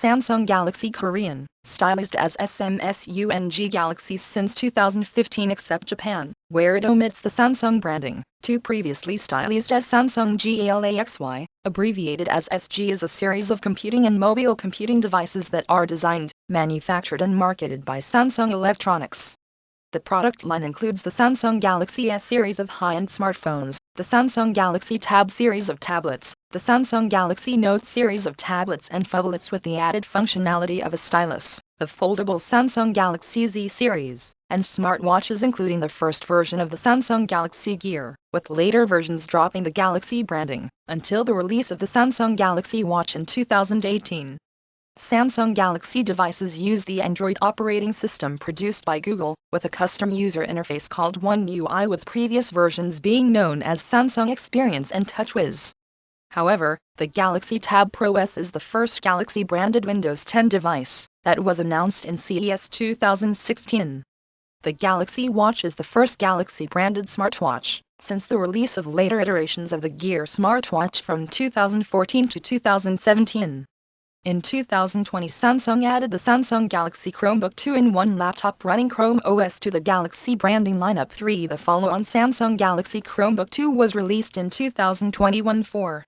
Samsung Galaxy Korean, stylized as SMSUNG Galaxy since 2015 except Japan, where it omits the Samsung branding. Two previously stylized as Samsung GALAXY, abbreviated as SG is a series of computing and mobile computing devices that are designed, manufactured and marketed by Samsung Electronics. The product line includes the Samsung Galaxy S series of high-end smartphones, the Samsung Galaxy Tab series of tablets, the Samsung Galaxy Note series of tablets and phablets with the added functionality of a stylus, the foldable Samsung Galaxy Z series, and smartwatches including the first version of the Samsung Galaxy Gear, with later versions dropping the Galaxy branding, until the release of the Samsung Galaxy Watch in 2018. Samsung Galaxy devices use the Android operating system produced by Google, with a custom user interface called One UI with previous versions being known as Samsung Experience and TouchWiz. However, the Galaxy Tab Pro S is the first Galaxy branded Windows 10 device that was announced in CES 2016. The Galaxy Watch is the first Galaxy branded smartwatch since the release of later iterations of the Gear smartwatch from 2014 to 2017. In 2020 Samsung added the Samsung Galaxy Chromebook 2-in-1 laptop running Chrome OS to the Galaxy branding lineup 3. The follow-on Samsung Galaxy Chromebook 2 was released in 2021 for